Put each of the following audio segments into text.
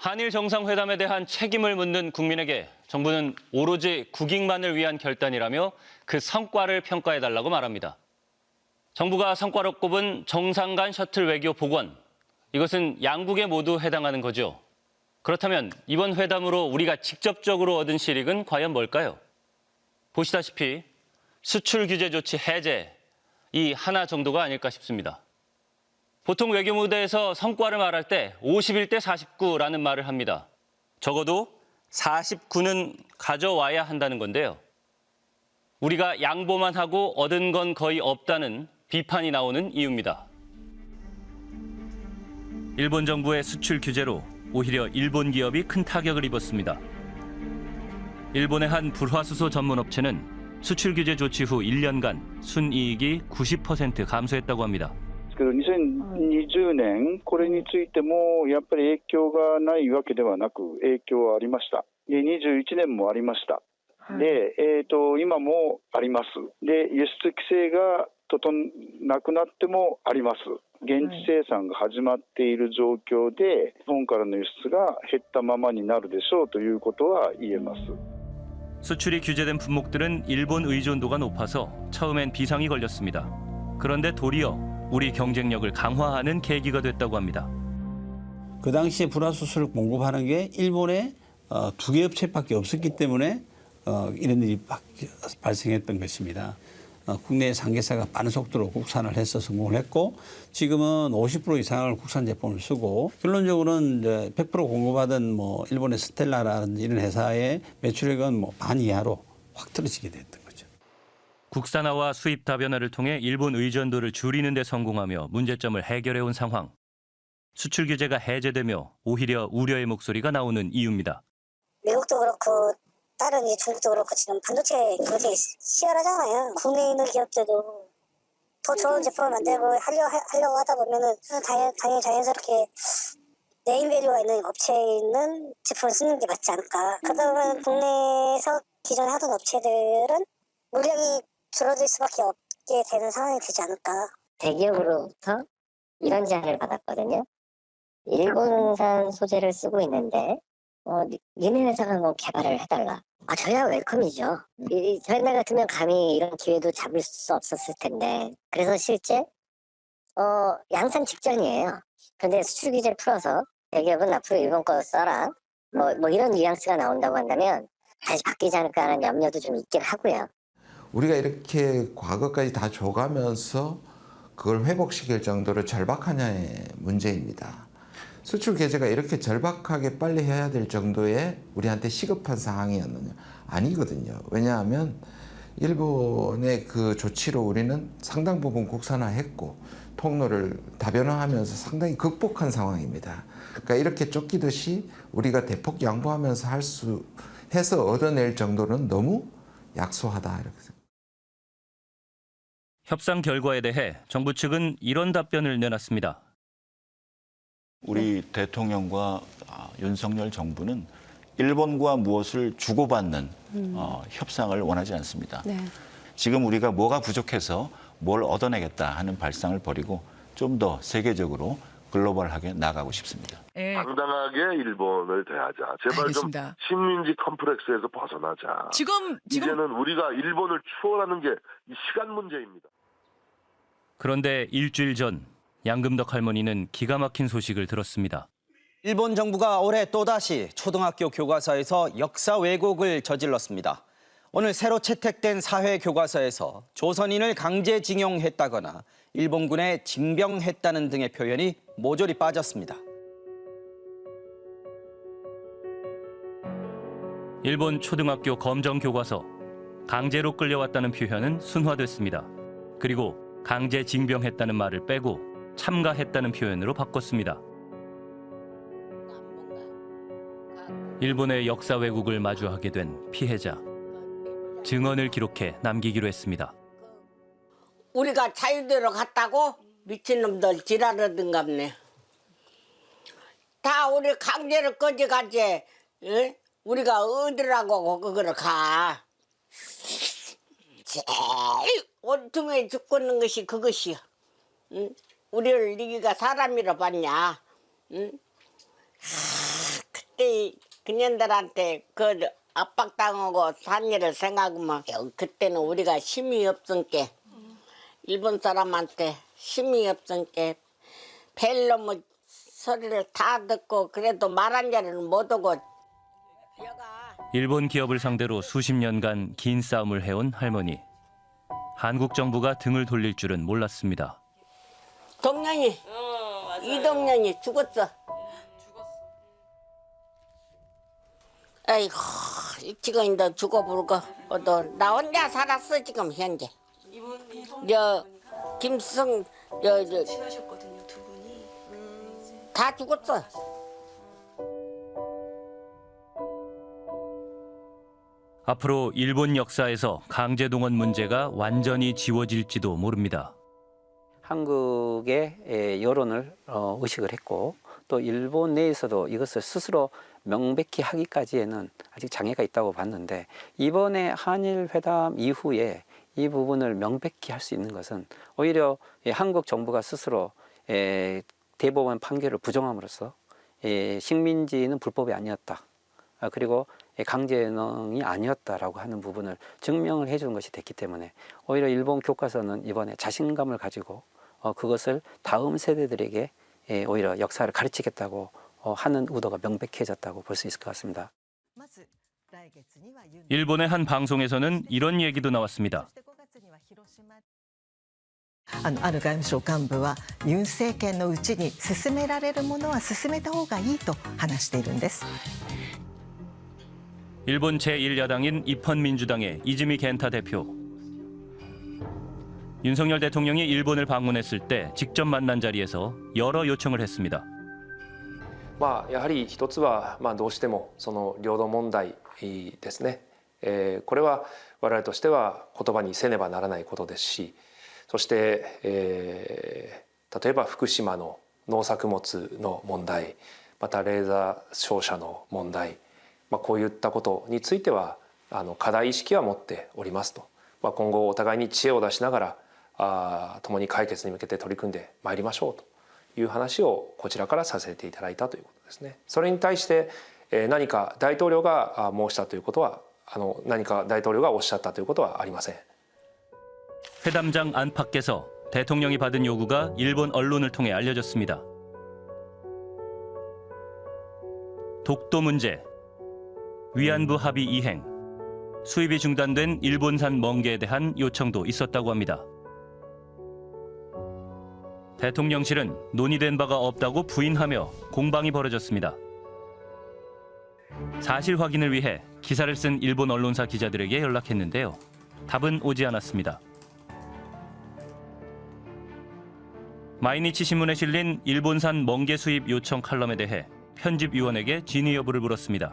한일 정상회담에 대한 책임을 묻는 국민에게 정부는 오로지 국익만을 위한 결단이라며 그 성과를 평가해달라고 말합니다. 정부가 성과로 꼽은 정상 간 셔틀 외교 복원. 이것은 양국에 모두 해당하는 거죠. 그렇다면 이번 회담으로 우리가 직접적으로 얻은 실익은 과연 뭘까요? 보시다시피 수출 규제 조치 해제, 이 하나 정도가 아닐까 싶습니다. 보통 외교 무대에서 성과를 말할 때 51대 49라는 말을 합니다. 적어도 49는 가져와야 한다는 건데요. 우리가 양보만 하고 얻은 건 거의 없다는 비판이 나오는 이유입니다. 일본 정부의 수출 규제로 오히려 일본 기업이 큰 타격을 입었습니다. 일본의 한 불화수소 전문 업체는 수출 규제 조치 후 1년간 순이익이 90% 감소했다고 합니다. ですけど2020年、これについてもやっぱり影響がないわけではなく、影響はありました。で21年もありました。で、えー、と今もあります。で、輸出規制が整なくなってもあります。現地生産が始まっている状況で、日本からの輸出が減ったままになるでしょうということは言えます。 수출이 규제된 품목들은 일본 의존도가 높아서 처음엔 비상이 걸렸습니다. 그런데 도리어 우리 경쟁력을 강화하는 계기가 됐다고 합니다. 그 당시에 불화수소를 공급하는 게 일본에 어, 두개 업체밖에 없었기 때문에 어, 이런 일이 박- 발생했던 것입니다. 어, 국내 상계사가 빠른 속도로 국산을 해서 성공을 했고 지금은 50% 이상을 국산 제품을 쓰고 결론적으로는 이제 100% 공급하던 뭐 일본의 스텔라라든지 이런 회사의 매출액은 뭐 반 이하로 확 떨어지게 됐던. 국산화와 수입 다변화를 통해 일본 의존도를 줄이는 데 성공하며 문제점을 해결해 온 상황. 수출 규제가 해제되며 오히려 우려의 목소리가 나오는 이유입니다. 미국도 그렇고 다른 이 중국도 그렇고 지금 반도체 굉장히 치열하잖아요. 국내에 있는 기업들도 더 좋은 제품을 만들고 하려, 하려고 하다 보면은 당연, 당연히 자연스럽게 네임밸류가 있는 업체에 있는 제품을 쓰는 게 맞지 않을까. 그러다 보면 국내에서 기존에 하던 업체들은 물량이 줄어들 수밖에 없게 되는 상황이 되지 않을까. 대기업으로부터 이런 제안을 받았거든요. 일본산 소재를 쓰고 있는데 어, 니- 니네 회사가 뭐 개발을 해달라. 아 저야 웰컴이죠. 이, 이 저희 나 같으면 감히 이런 기회도 잡을 수 없었을 텐데 그래서 실제 어 양산 직전이에요. 근데 수출 규제를 풀어서 대기업은 앞으로 일본 거 써라. 뭐, 뭐 이런 뉘앙스가 나온다고 한다면 다시 바뀌지 않을까 하는 염려도 좀 있긴 하고요. 우리가 이렇게 과거까지 다 줘가면서 그걸 회복시킬 정도로 절박하냐의 문제입니다. 수출 규제가 이렇게 절박하게 빨리 해야 될 정도의 우리한테 시급한 상황이었느냐? 아니거든요. 왜냐하면 일본의 그 조치로 우리는 상당 부분 국산화했고 통로를 다변화하면서 상당히 극복한 상황입니다. 그러니까 이렇게 쫓기듯이 우리가 대폭 양보하면서 할 수 해서 얻어낼 정도는 너무 약소하다 이렇게 생각합니다. 협상 결과에 대해 정부 측은 이런 답변을 내놨습니다. 우리 대통령과 아, 윤석열 정부는 일본과 무엇을 주고받는 어, 협상을 원하지 않습니다. 네. 지금 우리가 뭐가 부족해서 뭘 얻어내겠다 하는 발상을 버리고 좀 더 세계적으로 글로벌하게 나가고 싶습니다. 예. 당당하게 일본을 대하자. 제발 알겠습니다. 좀 식민지 컴플렉스에서 벗어나자. 지금 지금 이제는 우리가 일본을 추월하는 게이 시간 문제입니다. 그런데 일주일 전 양금덕 할머니는 기가 막힌 소식을 들었습니다. 일본 정부가 올해 또다시 초등학교 교과서에서 역사 왜곡을 저질렀습니다. 오늘 새로 채택된 사회 교과서에서 조선인을 강제징용했다거나 일본군에 징병했다는 등의 표현이 모조리 빠졌습니다. 일본 초등학교 검정 교과서 강제로 끌려왔다는 표현은 순화됐습니다. 그리고 강제 징병했다는 말을 빼고 참가했다는 표현으로 바꿨습니다. 일본의 역사 왜곡을 마주하게 된 피해자 증언을 기록해 남기기로 했습니다. 우리가 자유대로 갔다고 미친놈들 지랄하든갑네. 다 우리 강제로 꺼져가지. 응? 우리가 어디라고 그거를 가. 제일 온통에 죽고는 것이 그것이야. 응? 우리를 네가 사람이라 봤냐? 응? 하, 그년들한테 그 압박당하고 산 일을 생각하면 그때는 우리가 힘이 없으니까 일본 사람한테 힘이 없으니까 벨놈의 소리를 다 듣고 그래도 말한 자리는 못 오고 일본 기업을 상대로 수십 년간 긴 싸움을 해온 할머니. 한국 정부가 등을 돌릴 줄은 몰랐습니다. 동년이 이동년이 죽었어. 아이고 지금 이제 죽어버리고 또나 혼자 살았어 지금 현재. 저 김승 저 저 친하셨거든요, 두 분이. 다 죽었어. 앞으로 일본 역사에서 강제동원 문제가 완전히 지워질지도 모릅니다. 한국의 에, 여론을 어, 의식을 했고 또 일본 내에서도 이것을 스스로 명백히 하기까지에는 아직 장애가 있다고 봤는데 이번에 한일 회담 이후에 이 부분을 명백히 할 수 있는 것은 오히려 예, 한국 정부가 스스로 에, 대법원 판결을 부정함으로써 예, 식민지는 불법이 아니었다. 아, 그리고 예, 강제농이 아니었다라고 하는 부분을 증명을 해주는 것이 됐기 때문에 오히려 일본 교과서는 이번에 자신감을 가지고 어, 그것을 다음 세대들에게 예, 오히려 역사를 가르치겠다고 어, 하는 의도가 명백해졌다고 볼 수 있을 것 같습니다. 일본의 한 방송에서는 이런 얘기도 나왔습니다. あのある外務省幹部はユン政権のうちに進められるものは進めた方がいいと話しているんです 일본 제1야당인 입헌민주당의 이즈미 겐타 대표. 윤석열 대통령이 일본을 방문했을 때 직접 만난 자리에서 여러 요청을 했습니다. まあ、やはり一つは、まあ、どうしてもその領土問題ですね、えーこれは我々としては言葉にせねばならないことですしそして、えー例えば福島の農作物の問題またレーザー照射の問題、 まあ、こういったことについてはあの課題意識は持っておりますと、まあ、今後お互いに知恵を出しながらあー共に解決に向けて取り組んでまいりましょうと。いう話をこちらからさせていただいたということですね。それに対してえー何か大統領があ申したということはあの何か大統領がおっしゃったということはありません。 회담장 안팎에서 대통령이 받은 요구가 일본 언론을 통해 알려졌습니다. 독도 문제, 위안부 합의 이행, 수입이 중단된 일본산 멍게에 대한 요청도 있었다고 합니다. 대통령실은 논의된 바가 없다고 부인하며 공방이 벌어졌습니다. 사실 확인을 위해 기사를 쓴 일본 언론사 기자들에게 연락했는데요. 답은 오지 않았습니다. 마이니치 신문에 실린 일본산 멍게 수입 요청 칼럼에 대해 편집위원에게 진위 여부를 물었습니다.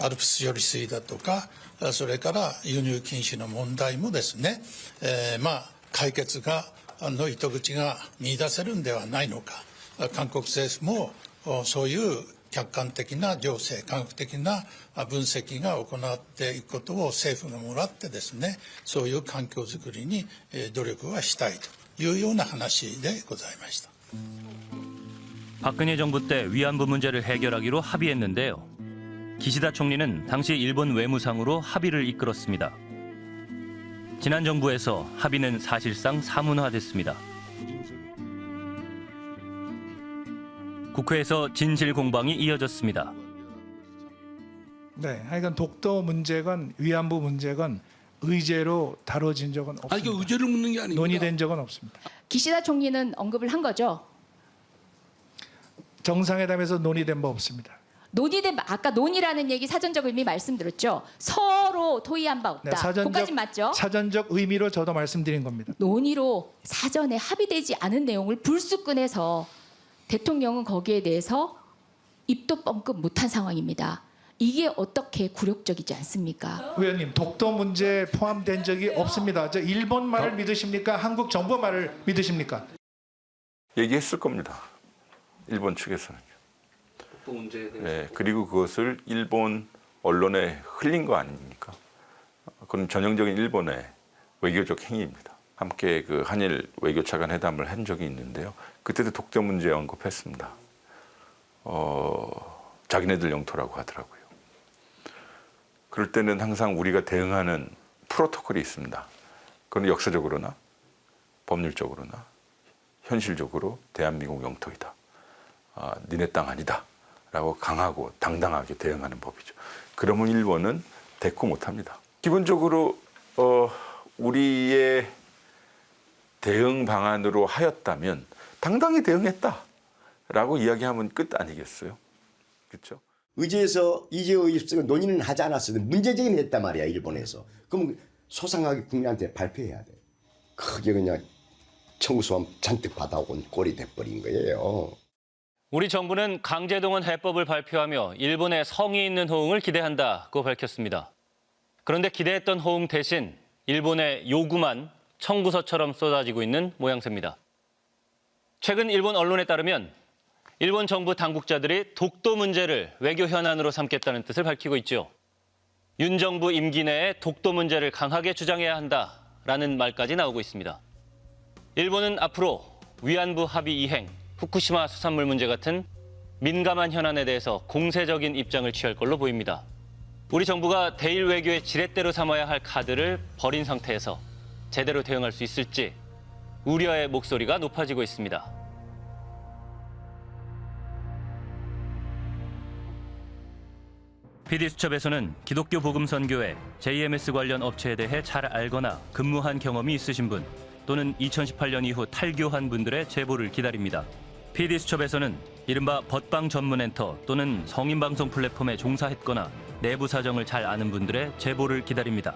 アルプス処理水だとか、あそれから輸入禁止の問題もですね、えーまあ、解決がの糸口が見出せるんではないのか、韓国政府もおそういう客観的な情勢、科学的なあ分析が行っていくことを政府がもらってですね、そういう環境づくりにえー努力はしたいというような話でございました。 박근혜 정부 때 위안부 문제를 해결하기로 합의했는데요. 기시다 총리는 당시 일본 외무상으로 합의를 이끌었습니다. 지난 정부에서 합의는 사실상 사문화됐습니다. 국회에서 진실 공방이 이어졌습니다. 네, 하여간 독도 문제건 위안부 문제건 의제로 다뤄진 적은 없습니다. 아니 그 의제를 묻는 게 아닙니다. 논의된 적은 없습니다. 기시다 총리는 언급을 한 거죠. 정상회담에서 논의된 바 없습니다. 논의된 바- 아까 논의라는 얘기 사전적 의미 말씀드렸죠. 서로 토의한 바 없다. 네, 사전적 맞죠? 사전적 의미로 저도 말씀드린 겁니다. 논의로 사전에 합의되지 않은 내용을 불쑥 꺼내서 대통령은 거기에 대해서 입도 뻥끗 못한 상황입니다. 이게 어떻게 굴욕적이지 않습니까? 의원님 독도 문제 포함된 적이 없습니다. 저 일본 말을 믿으십니까? 한국 정부 말을 믿으십니까? 얘기했을 겁니다. 일본 측에서는. 독도 문제에 대해서 네, 그리고 그것을 일본 언론에 흘린 거 아닙니까? 그건 전형적인 일본의 외교적 행위입니다. 함께 그 한일 외교차관 회담을 한 적이 있는데요. 그때도 독도 문제 언급했습니다. 어, 자기네들 영토라고 하더라고요. 그럴 때는 항상 우리가 대응하는 프로토콜이 있습니다. 그건 역사적으로나 법률적으로나 현실적으로 대한민국 영토이다. 아, 니네 땅 아니다. 라고 강하고 당당하게 대응하는 법이죠. 그러면 일본은 대꾸 못합니다. 기본적으로 어, 우리의 대응 방안으로 하였다면 당당히 대응했다 라고 이야기하면 끝 아니겠어요? 그렇죠? 의제에서 이재호 입성을 논의는 하지 않았어도 문제 제기는 했단 말이야 일본에서. 그럼 소상하게 국민한테 발표해야 돼. 크게 그냥 청구서만 잔뜩 받아온 꼴이 돼버린 거예요. 우리 정부는 강제동원 해법을 발표하며 일본의 성의 있는 호응을 기대한다고 밝혔습니다. 그런데 기대했던 호응 대신 일본의 요구만 청구서처럼 쏟아지고 있는 모양새입니다. 최근 일본 언론에 따르면 일본 정부 당국자들이 독도 문제를 외교 현안으로 삼겠다는 뜻을 밝히고 있죠. 윤 정부 임기 내에 독도 문제를 강하게 주장해야 한다라는 말까지 나오고 있습니다. 일본은 앞으로 위안부 합의 이행, 후쿠시마 수산물 문제 같은 민감한 현안에 대해서 공세적인 입장을 취할 걸로 보입니다. 우리 정부가 대일 외교의 지렛대로 삼아야 할 카드를 버린 상태에서 제대로 대응할 수 있을지 우려의 목소리가 높아지고 있습니다. PD수첩에서는 기독교 복음 선교회 JMS 관련 업체에 대해 잘 알거나 근무한 경험이 있으신 분 또는 2018년 이후 탈교한 분들의 제보를 기다립니다. PD수첩에서는 이른바 벗방 전문 엔터 또는 성인 방송 플랫폼에 종사했거나 내부 사정을 잘 아는 분들의 제보를 기다립니다.